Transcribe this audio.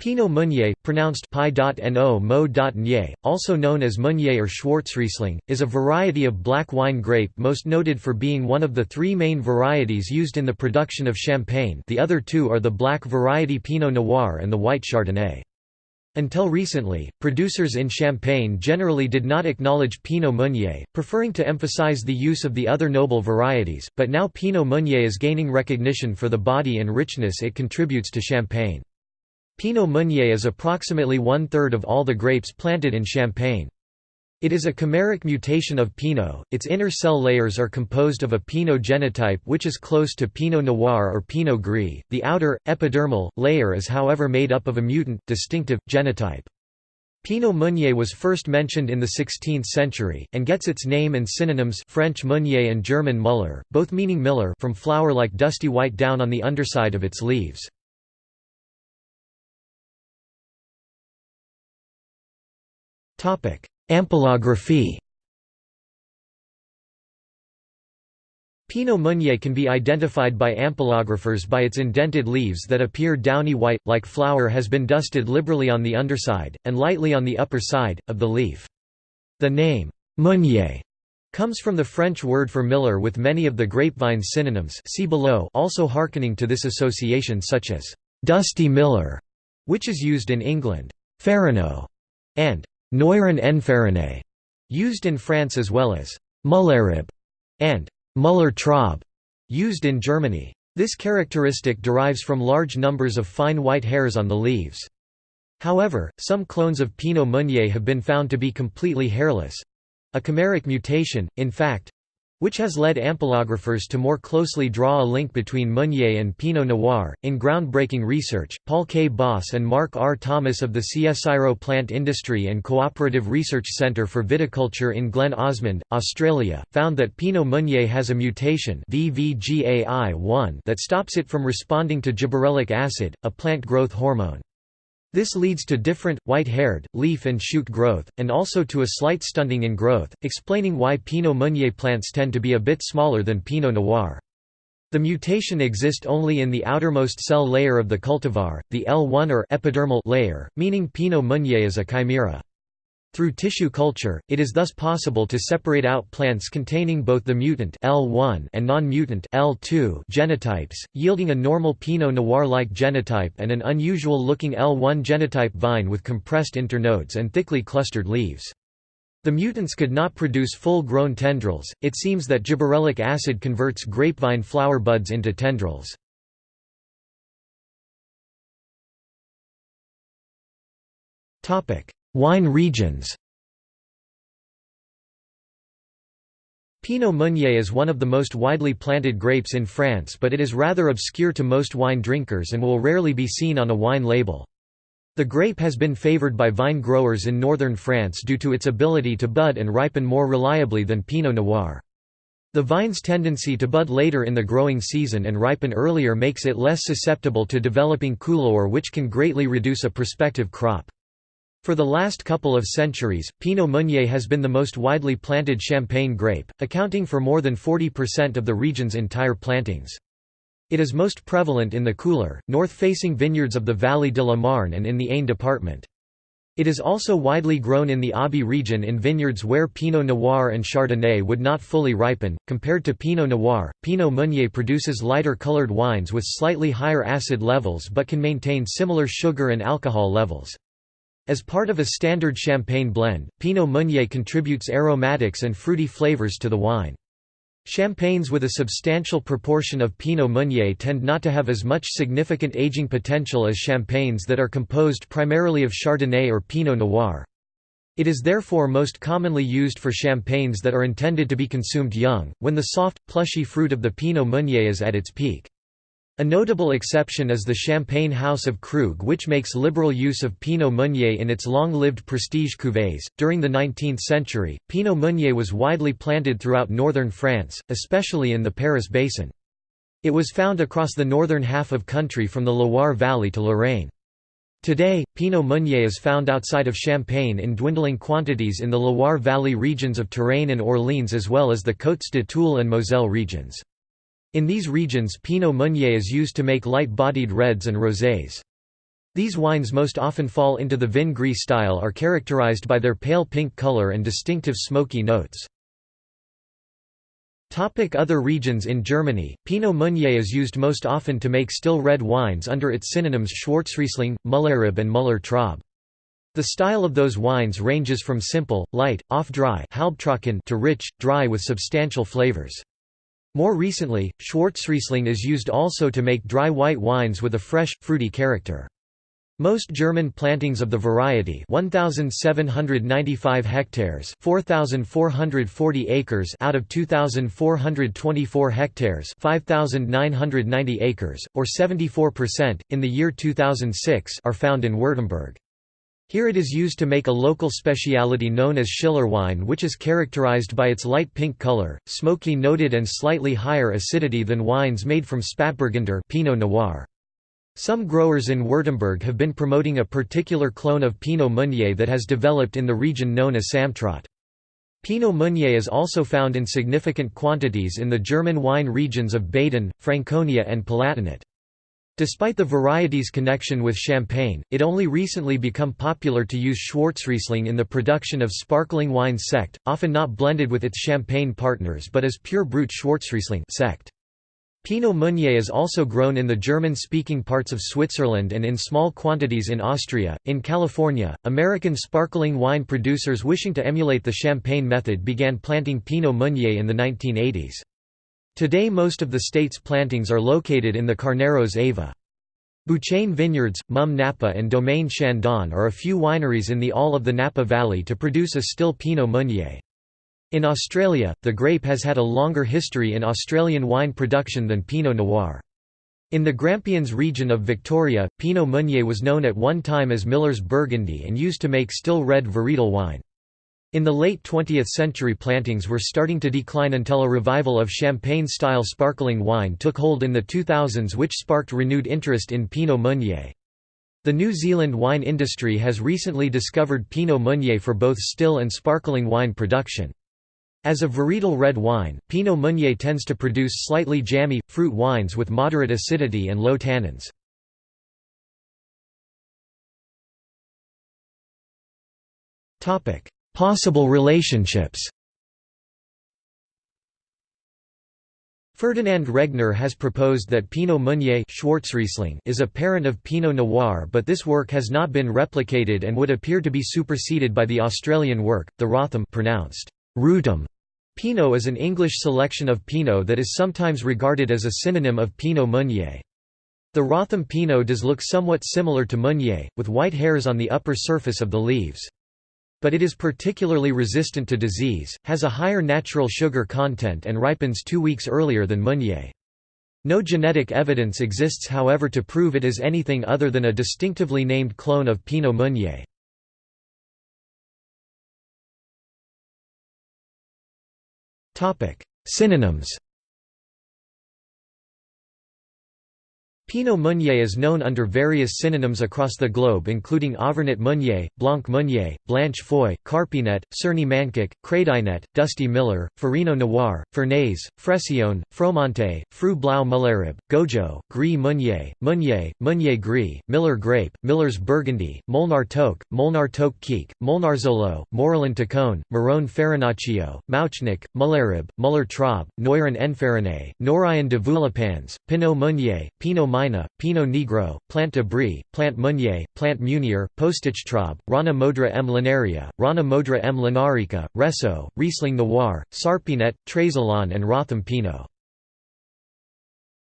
Pinot Meunier, pronounced pi.no mo.nye, also known as Meunier or Schwarzriesling, is a variety of black wine grape most noted for being one of the three main varieties used in the production of Champagne the other two are the black variety Pinot Noir and the white Chardonnay. Until recently, producers in Champagne generally did not acknowledge Pinot Meunier, preferring to emphasize the use of the other noble varieties, but now Pinot Meunier is gaining recognition for the body and richness it contributes to Champagne. Pinot Meunier is approximately one-third of all the grapes planted in Champagne. It is a chimeric mutation of Pinot. Its inner cell layers are composed of a Pinot genotype which is close to Pinot Noir or Pinot Gris. The outer, epidermal, layer is however made up of a mutant, distinctive, genotype. Pinot Meunier was first mentioned in the 16th century, and gets its name and synonyms French Meunier and German Muller, both meaning miller from flour-like dusty white down on the underside of its leaves. Ampelography Pinot Meunier can be identified by ampelographers by its indented leaves that appear downy white, like flour has been dusted liberally on the underside, and lightly on the upper side, of the leaf. The name, Meunier, comes from the French word for miller with many of the grapevine's synonyms see below also hearkening to this association such as, dusty miller, which is used in England, farino, and Neuren Enfarine, used in France as well as Mullerib and Muller Traub, used in Germany. This characteristic derives from large numbers of fine white hairs on the leaves. However, some clones of Pinot Meunier have been found to be completely hairless—a chimeric mutation, in fact, which has led ampelographers to more closely draw a link between Meunier and Pinot Noir. In groundbreaking research, Paul K. Boss and Mark R. Thomas of the CSIRO Plant Industry and Cooperative Research Centre for Viticulture in Glen Osmond, Australia, found that Pinot Meunier has a mutation VVGAI1 that stops it from responding to gibberellic acid, a plant growth hormone. This leads to different, white-haired, leaf and shoot growth, and also to a slight stunting in growth, explaining why Pinot Meunier plants tend to be a bit smaller than Pinot Noir. The mutation exists only in the outermost cell layer of the cultivar, the L1 or epidermal layer, meaning Pinot Meunier is a chimera. Through tissue culture, it is thus possible to separate out plants containing both the mutant L1 and non-mutant L2 genotypes, yielding a normal Pinot Noir-like genotype and an unusual-looking L1 genotype vine with compressed internodes and thickly clustered leaves. The mutants could not produce full-grown tendrils, it seems that gibberellic acid converts grapevine flower buds into tendrils. Topic: Wine regions Pinot Meunier is one of the most widely planted grapes in France but it is rather obscure to most wine drinkers and will rarely be seen on a wine label. The grape has been favored by vine growers in northern France due to its ability to bud and ripen more reliably than Pinot Noir. The vine's tendency to bud later in the growing season and ripen earlier makes it less susceptible to developing coulure which can greatly reduce a prospective crop. For the last couple of centuries, Pinot Meunier has been the most widely planted champagne grape, accounting for more than 40% of the region's entire plantings. It is most prevalent in the cooler, north-facing vineyards of the Vallée de la Marne and in the Aisne department. It is also widely grown in the Aube region in vineyards where Pinot Noir and Chardonnay would not fully ripen. Compared to Pinot Noir, Pinot Meunier produces lighter colored wines with slightly higher acid levels but can maintain similar sugar and alcohol levels. As part of a standard champagne blend, Pinot Meunier contributes aromatics and fruity flavors to the wine. Champagnes with a substantial proportion of Pinot Meunier tend not to have as much significant aging potential as champagnes that are composed primarily of Chardonnay or Pinot Noir. It is therefore most commonly used for champagnes that are intended to be consumed young, when the soft, plushy fruit of the Pinot Meunier is at its peak. A notable exception is the Champagne House of Krug, which makes liberal use of Pinot Meunier in its long-lived prestige cuvées. During the 19th century, Pinot Meunier was widely planted throughout northern France, especially in the Paris basin. It was found across the northern half of country from the Loire Valley to Lorraine. Today, Pinot Meunier is found outside of Champagne in dwindling quantities in the Loire Valley regions of Touraine and Orléans as well as the Côtes de Toul and Moselle regions. In these regions Pinot Meunier is used to make light-bodied reds and rosés. These wines most often fall into the vin gris style are characterized by their pale pink color and distinctive smoky notes. Other regions In Germany, Pinot Meunier is used most often to make still red wines under its synonyms Schwarzriesling, Müller-Reb and Müller-Traub. The style of those wines ranges from simple, light, off-dry to rich, dry with substantial flavors. More recently, Schwarzriesling is used also to make dry white wines with a fresh, fruity character. Most German plantings of the variety 1795 hectares 4440 acres out of 2424 hectares 5990 acres or 74% in the year 2006 are found in Württemberg. Here it is used to make a local speciality known as Schiller wine which is characterized by its light pink color, smoky noted and slightly higher acidity than wines made from Spätburgunder Pinot Noir. Some growers in Württemberg have been promoting a particular clone of Pinot Meunier that has developed in the region known as Samtrot. Pinot Meunier is also found in significant quantities in the German wine regions of Baden, Franconia and Palatinate. Despite the variety's connection with Champagne, it only recently become popular to use Schwarzriesling in the production of sparkling wine sekt, often not blended with its Champagne partners but as pure brut Schwarzriesling sekt. Pinot Meunier is also grown in the German-speaking parts of Switzerland and in small quantities in Austria. In California, American sparkling wine producers wishing to emulate the Champagne method began planting Pinot Meunier in the 1980s. Today most of the state's plantings are located in the Carneros AVA. Bouchaine Vineyards, Mumm Napa and Domaine Chandon are a few wineries in the all of the Napa Valley to produce a still Pinot Meunier. In Australia, the grape has had a longer history in Australian wine production than Pinot Noir. In the Grampians region of Victoria, Pinot Meunier was known at one time as Miller's Burgundy and used to make still red varietal wine. In the late 20th century plantings were starting to decline until a revival of Champagne-style sparkling wine took hold in the 2000s which sparked renewed interest in Pinot Meunier. The New Zealand wine industry has recently discovered Pinot Meunier for both still and sparkling wine production. As a varietal red wine, Pinot Meunier tends to produce slightly jammy, fruit wines with moderate acidity and low tannins. Possible relationships Ferdinand Regner has proposed that Pinot Meunier is a parent of Pinot Noir but this work has not been replicated and would appear to be superseded by the Australian work, the Wrotham pronounced Rutum. Pinot is an English selection of Pinot that is sometimes regarded as a synonym of Pinot Meunier. The Wrotham Pinot does look somewhat similar to Meunier, with white hairs on the upper surface of the leaves. But it is particularly resistant to disease, has a higher natural sugar content and ripens two weeks earlier than Meunier. No genetic evidence exists however to prove it is anything other than a distinctively named clone of Pinot Meunier. Synonyms Pinot Meunier is known under various synonyms across the globe including Auvergnat Meunier, Blanc Meunier, Blanche Foy, Carpinet, Cerny Mankic, Crédinet, Dusty Miller, Farino Noir, Fernaise, Freccione, Fromenté, Fru Blau Müller-Reb, Gojo, Gris Meunier, Meunier, Meunier Gris, Miller Grape, Miller's Burgundy, Molnar Toque, Molnar Toque Quique, Molnarzolo, Morillon Tacon, Marrone Farinaccio, Mauchnik, Müller-Reb, Muller Traub, Noiron Enfariné, Norayan de Vulipans, Pinot Meunier, Pinot Mina, Pinot Negro, Plant de Brie, Plant Meunier, Plant Munier, Postictraub, Rana Modra M. linaria, Rana Modra M. linarica, Resso, Riesling Noir, Sarpinet, Trésolon and Wrotham Pinot.